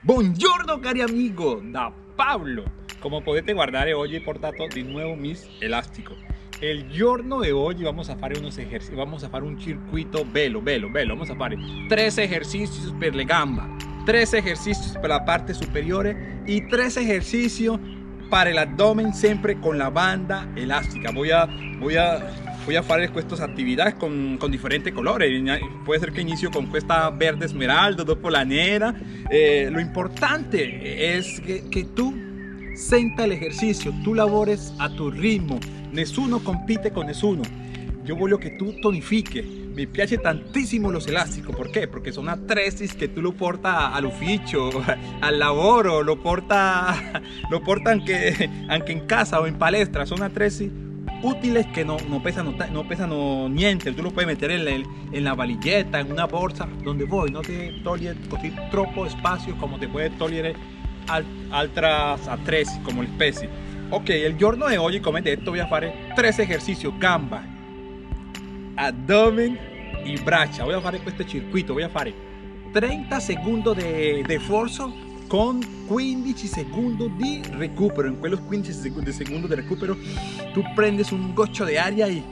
Buongiorno cari amigo, da Pablo. Come potete guardare oggi ho portato di nuovo mis elastico. Il giorno di oggi vamos a fare unos ejercicios, vamos a fare un circuito bello, bello, bello. Vamos a fare tres ejercicios per le gamba, tres ejercicios per la parte superiore y tres ejercicios para el abdomen siempre con la banda elástica. Voy a, voy a voy a hacer estas actividades con, con, diferentes colores. Puede ser que inicio con esta verde esmeralda, dopo la. Eh, lo importante es que, que tú senta el ejercicio, tú labores a tu ritmo. Nessuno compite con nessuno. Yo voglio que tú tonifique. Me piace tantissimo los elásticos, ¿por qué? Porque son atresis que tú lo portas al oficio, al lavoro, lo porta, lo porta anche, anche en casa o en palestra, son atresis útiles que no, no pesan no, pesan no, niente, tú lo puedes meter en, en, la valilleta, en una bolsa, donde voy, no te toglie così troppo espacio como te puede togliere al, altras attrezzi como el specie. Ok, el giorno de hoy, come detto, voy a fare tres ejercicios, gamba, abdomen y braccia. Voy a fare questo circuito, voy a fare 30 segundos de, de esfuerzo con 15 segundos de recupero. En quellos 15 segundos de recupero, tú prendes un gocho de aria y,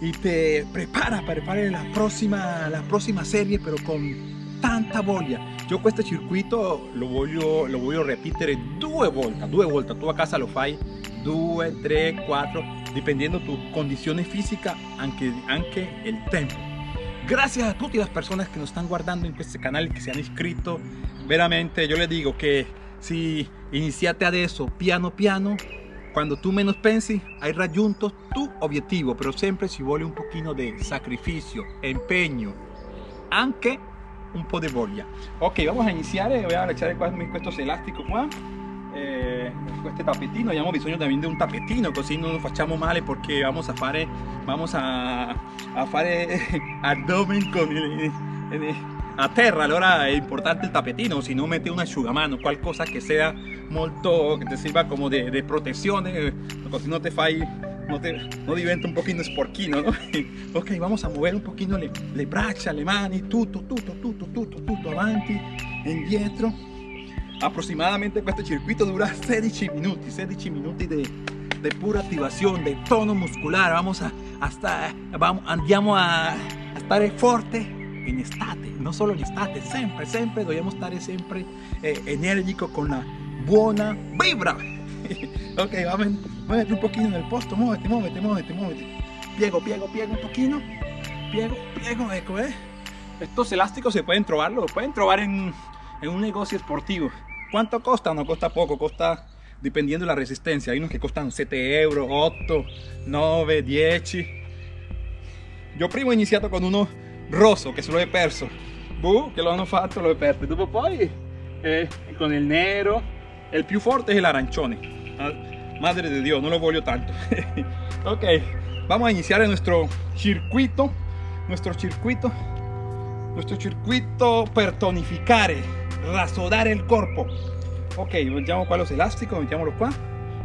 y te preparas para la próxima, la próxima serie, pero con tanta voglia. Yo questo circuito lo voglio, lo voglio ripetere due volte, due volte. Tu a casa lo fai due, tre, quattro, dependiendo tu condizione fisica, anche, anche el tempo. Gracias a tutte le persone che nos están guardando in questo canale, che si hanno iscritto veramente yo le digo que si iniciate adesso piano piano cuando tú menos pensi hai raggiunto tu obiettivo pero siempre si vuole un pochino de sacrificio empeño anche un po' de voglia ok vamos a iniciar voy a echar estos elásticos qua eh, este tapetino abbiamo bisogno también de un tapetino así no nos facciamo male porque vamos a fare vamos a, a fare abdomen con el, el, a terra allora importante il tapetino si no mete un asciugamano qualcosa che sia molto che ti sirva come di, di protezione così non te fai no, te, no diventa un pochino sporchino ¿no? ok vamos a mover un pochino le, le braccia le mani tutto tutto tutto tutto tutto avanti indietro aproximadamente questo circuito dura 16 minuti 16 minuti di de pura attivazione de tono muscolare vamos a, hasta, vamos, andiamo a, a stare forte en estate, no solo en estate, siempre, siempre dobbiamo stare sempre eh, enérgico con la buena vibra. ok, vamos, muévete un poquito en el posto, muévete, muévete, muévete, muévete. Piego, piego, piego un poquito. Piego, piego, eco, eh. Estos elásticos se pueden trovarlo, pueden trobar en, en un negocio esportivo. ¿Cuánto costa? No costa poco, costa dependiendo de la resistencia. Hay unos que costan 7 euros, 8, 9, 10. Yo primo he iniciado con uno rosso che se lo he perso. Boh, che lo hanno fatto lo he perso. Dopo poi eh, con il nero il più forte è l'arancione ah, madre de Dios no lo voglio tanto. Ok vamos a iniciar nuestro circuito nuestro circuito nuestro circuito per tonificare rasodare il corpo. Ok mettiamo qua los elásticos mettiamolo qua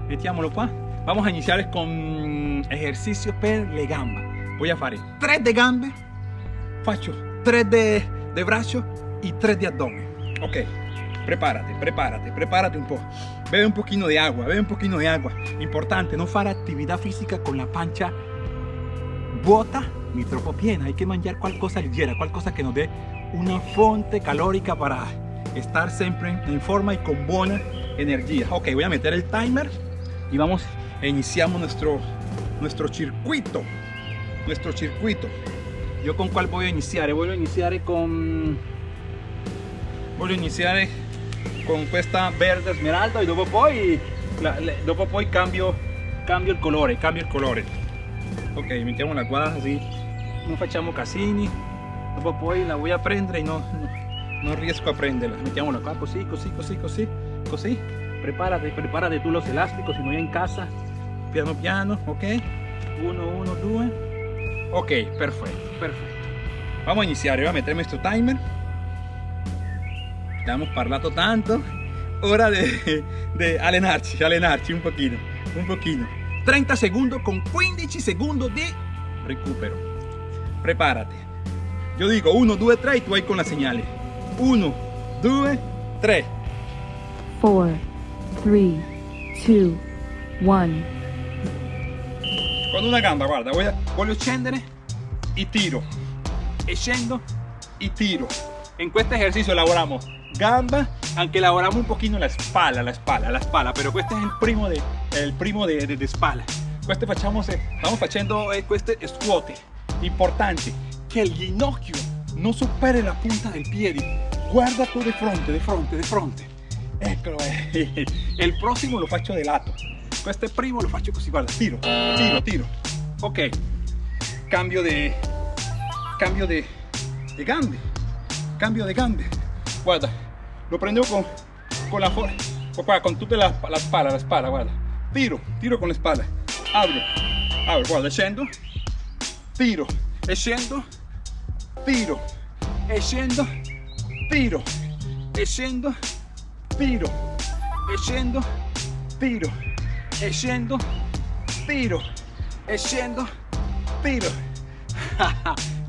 mettiamolo qua vamos a iniciar con ejercicio per le gambe voy a fare 3 de gambe faccio 3 de, de braccio y 3 de abdomen. Ok, prepárate, prepárate, prepárate un poco. Bebe un poquito de agua, bebe un poquito de agua. Importante, no fare actividad física con la pancha vuota ni troppo piena. Hay que mangiare qualcosa leggera, qualcosa que nos dé una fuente calórica para estar siempre en forma y con buena energía. Ok, voy a meter el timer y vamos, e iniciamos nuestro, nuestro circuito. Nuestro circuito. Yo con cuál voy a iniciar? Voy a iniciar con... Voy a iniciar con esta verde esmeralda y dopo poi, la, dopo poi cambio, cambio il colore, cambio il colore. Ok, mettiamo la qua così, non facciamo casini, dopo poi la voy a prendere y no, no, riesco a prenderla. Mettiamola qua così, così, così, così, così. Prepárate, prepárate tú los elásticos, si no hay en casa, piano piano, ok. Uno, uno, due. Ok, perfecto, perfetto. Vamos a iniziare, voy a meter nuestro timer. Abbiamo parlato tanto. Ora de, de allenarci, un pochino, un pochino. 30 segundos con 15 segundos de recupero. Prepárate. Yo digo 1, 2, 3 y tú vas con la señal. 1, 2, 3. four, three, two, one. Con una gamba, guarda, voglio, voglio scendere e tiro. E scendo y tiro. En este ejercicio elaboramos gamba, aunque elaboramos un poquito la espalda, la espalda, la espalda, pero este es el primo de, el primo de, de, espalda. Este facciamo, estamos haciendo este squat. Importante que el ginocchio no supere la punta del pie. Guarda tú de frente, de frente, de frente. Eh. el próximo lo faccio de lato. Este primo lo così, guarda, tiro, tiro, tiro. Ok, cambio de, cambio de, de cambio de gambe. Guarda, lo prendo con, con la forma, con toda la, la espalda, la espalda, guarda. Tiro, tiro con la espalda. Abro, abro, guarda, scendo, tiro, e scendo, tiro, e scendo, tiro, e scendo, tiro, tiro, e scendo, tiro.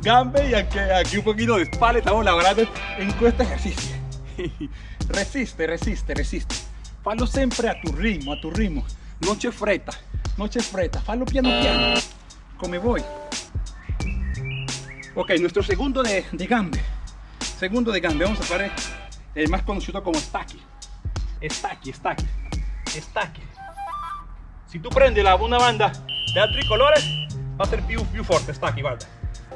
Gambe y aquí, aquí un poquito de espalda, estamos lavorando en este ejercicio. resiste, resiste, resiste. Fallo siempre a tu ritmo, a tu ritmo. No c'è fretta, no c'è fretta. Fallo piano piano, come voy. Ok, nuestro segundo de, de gambe. Segundo de gambe, vamos a hacer el más conocido como stacchi. Stacchi, stacchi, stacchi. Si tú prendes la, una banda de altri colores, va a ser più, più forte, stacchi, guarda.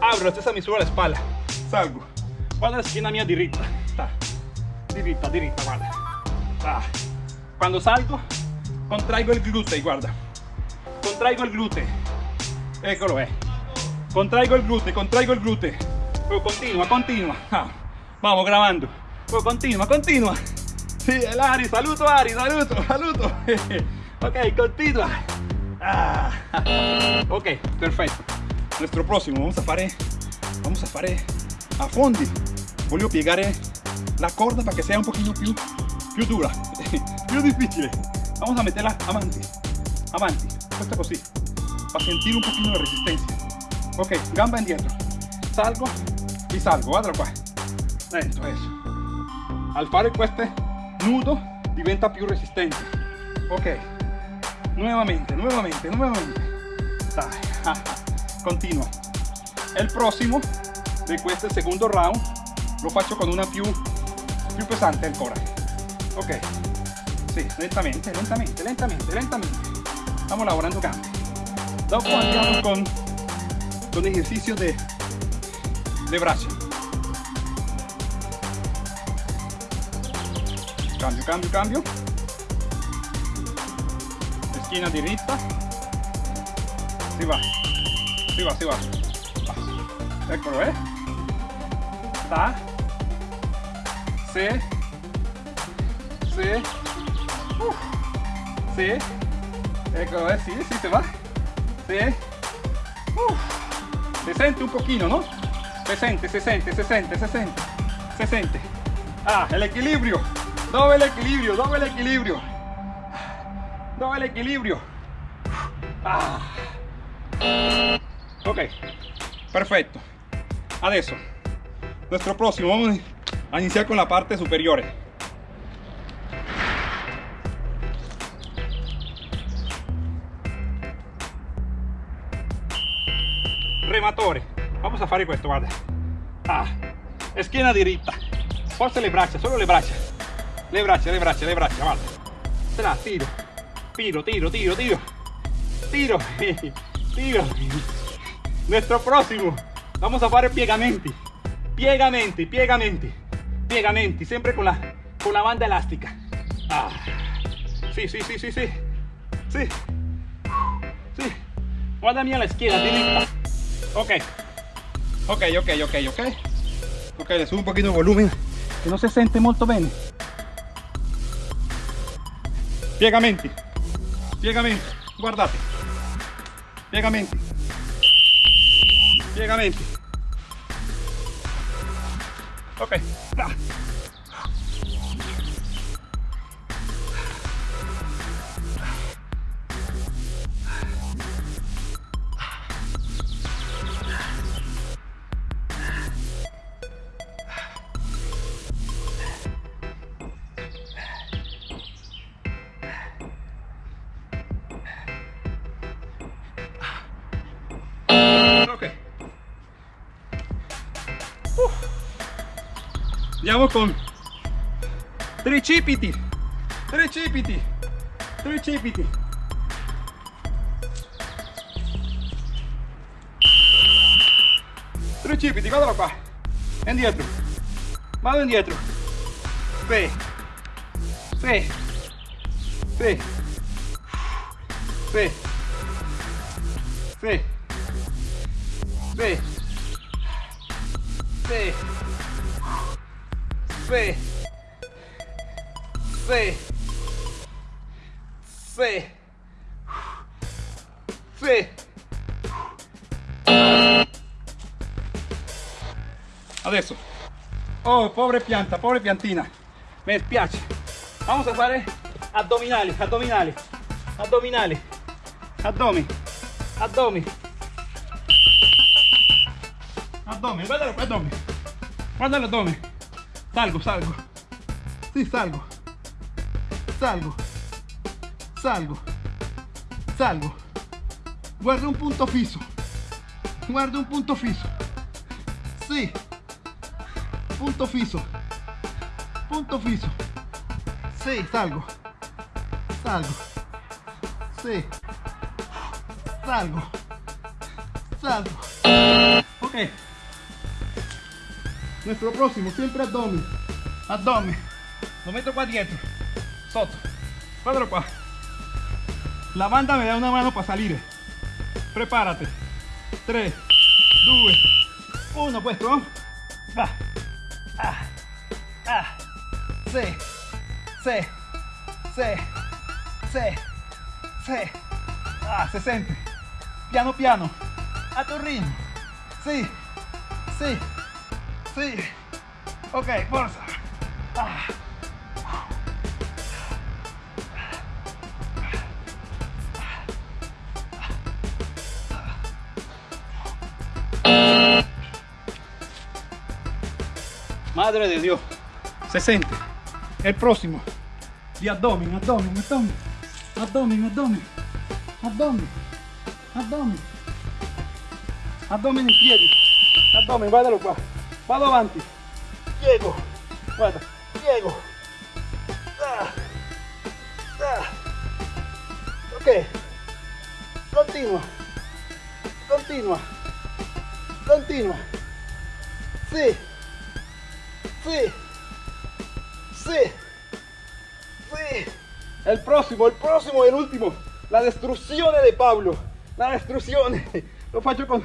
Abro la stessa misura la espalda, salgo. Guarda la schiena mia diritta, sta. Diritta, diritta, guarda. Ah. Cuando salgo, contraigo el glúteo, guarda. Contraigo el glúteo. Eccolo, eh. Contraigo el glúteo, contraigo el glúteo. Luego continua, continua. Vamos grabando. Continua, continua. Sí, el Ari, saluto Ari, saluto, saluto. ok, continua. Ah. Ok, perfecto. Nuestro próximo, vamos a fare, vamos a fare a fondi. Voglio piegare la corda para que sea un poquito più, più dura, più difficile. Vamos a meterla avanti, avanti, questa così, para sentir un poquito de resistencia. Ok, gamba indietro, salgo y salgo, guarda qua. Esto, eso. Al fare questo nudo diventa più resistente. Ok, nuevamente, nuevamente, nuevamente. Dai, continua. El próximo de este segundo round lo faccio con una più, più pesante ancora. Ok, sí, lentamente, lentamente, lentamente, lentamente. Estamos lavorando gambe. Dopo andiamo con, con ejercicio de, de brazo. Cambio, cambio, cambio. Esquina diritta. Si va. Si va, si va. Eccolo, eh. Sta. Se. Se. Uh. Se. Eccolo, eh. Sí, sí, se va. Se. Uh. Se sente un poquito, ¿no? Se siente, se siente, se siente, se siente. Se siente. Ah, el equilibrio. Dove el equilibrio, dove el equilibrio. Dove el equilibrio. Ah. Ok, perfecto. Adesso, nuestro próximo, vamos a iniciar con la parte superior. Rematore. Vamos a fare questo, guarda. Ah, schiena diritta. Forza le braccia, solo le braccia. Le braccia, le braccia, le braccia, guarda. Se tiro. Tiro, tiro, tiro, tiro. Tiro. Tiro. Nuestro próximo. Vamos a fare piegamenti. Piegamenti, piegamenti. Piegamenti, siempre con la, con la banda elástica. Ah. Sí, sí, sí, sí, sí. Sí. Sí. Guardami alla izquierda, diritta. Ok. Ok, ok, ok, ok. Ok, le subo un poquito de volumen. Que no se siente molto bene. Piegamenti. Piegamenti. Guardate. Piegamenti. Piegamenti. Ok. Ah. ok. Uh. Andiamo con tricipiti, tricipiti, tricipiti. Tricipiti, guardalo qua. Indietro. Vado indietro. Fe. Fe. Fe. Fe. Fe. Fe. Fe. Fe. Fe. Fe. Fe. Adesso. Oh, pobre pianta, pobre piantina. Mi spiace. Vamos a fare addominali, addominali, addominali, addomi, addomi. tome, guárdalo para. Guárdalo. Salgo, salgo. Sí, salgo. Salgo. Salgo. Salgo. Guardo un punto fijo. Guardo un punto fijo. Sí. Punto fijo. Punto fijo. Sí, salgo. Salgo. Sí. Salgo. Salgo. Ok. Nuestro próximo, siempre abdomen. Abdomen. Lo meto qua dietro. Sotto. Guardalo qua. La banda me da una mano para salir. Prepárate. 3, 2, 1, puesto. Va. Ah. Ah. Sí. Sí. Sí. Sí. Sí. Se siente. Piano piano. A tu ritmo. Sí. Sí. Sí. Ok. Ah. Madre de Dios. Se siente. El próximo. De abdomen, abdomen, abdomen. Abdomen, abdomen. Abdomen. Abdomen. Abdomen in piedi. Abdomen, guardalo qua. Vado avanti. Piego. Guarda. Piego. Ah. Ah. Ok. Continua. Continua. Continua. Sí. Sí. Sí. Sí. El próximo, el próximo y el último. La destrucción de Pablo. La destrucción. Lo faccio con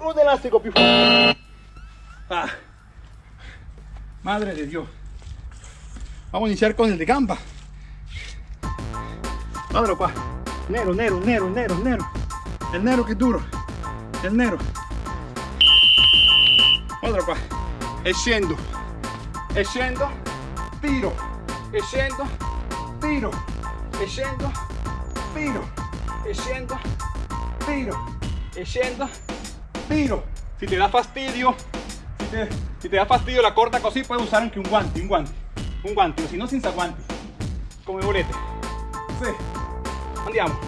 un elástico più. Ah. Madre de Dios. Vamos a iniciar con el de gamba. Guardalo qua. Nero, nero, nero, nero, nero. El nero è duro. El nero. Guardalo qua. E. Tiro. E. Tiro. E. Tiro. E. Tiro. E. Tiro. Si te da fastidio, si te, da fastidio la corta così, puedes usar anche un guante, un guante, un guante, o si no senza guanti, come volete. Sì. Andiamo.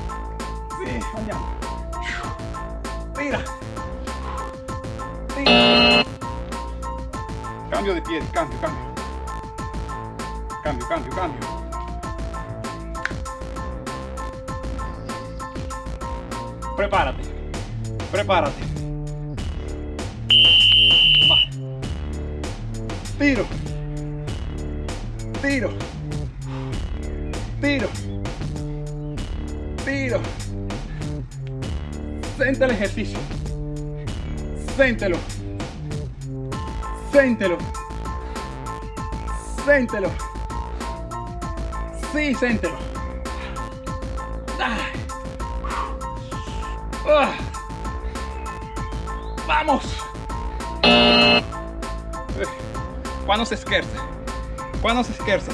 Sì, andiamo. Tira. Tira. Cambio de piedi, cambio, cambio. Cambio, cambio, cambio. Prepárate. Prepárate. Tiro. Tiro. Tiro. Tiro. Sente el ejercicio. Séntelo. Séntelo. Séntelo. Sí, séntelo. Ah. ¡Vamos! Cuando se scherza. Cuando se scherza.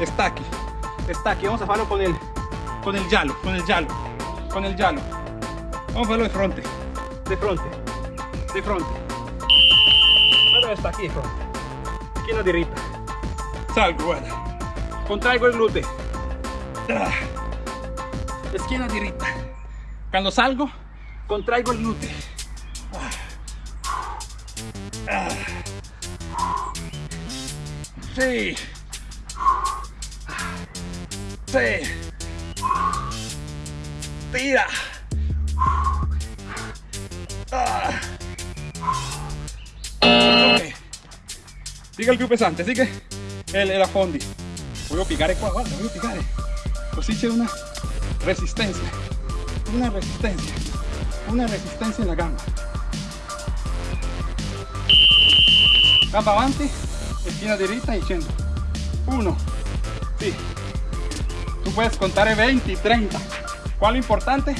Está aquí. Está aquí. Vamos a hacerlo con el con el giallo, con el giallo, con el giallo. Vamos a hacerlo de frente. De frente. De frente. Guarda está aquí, fronte. Schiena diritta. Salgo, guarda. Contraigo el glúteo. Ah. Schiena diritta. Cuando salgo, contraigo el glúteo. Sí. Sí. Tira. Ah. Ok. Sigue il più pesante, sigue el, el affondi. Voglio piegare qua, guarda, voglio piegare. Così c'è una resistencia. Una resistencia. Una resistencia en la gamba. Gamba avanti, esquina derecha y scendo. Uno. Sí. Tú puedes contar 20, 30. ¿Cuál importante?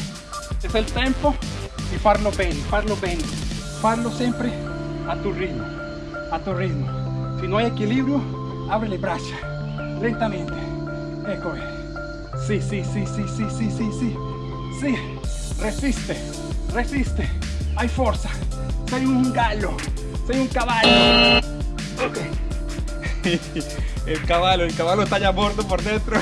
Es el tempo y farlo bene, farlo bene. Farlo siempre a tu ritmo, a tu ritmo. Si no hay equilibrio, abre le braccia, lentamente. Ecco. Sí, sí, sí, sí, sí, sí, sí, sí. Sí, resiste, resiste. Hay fuerza. Sei un gallo, sei un caballo. Ok. El caballo, el caballo está ya muerto por dentro.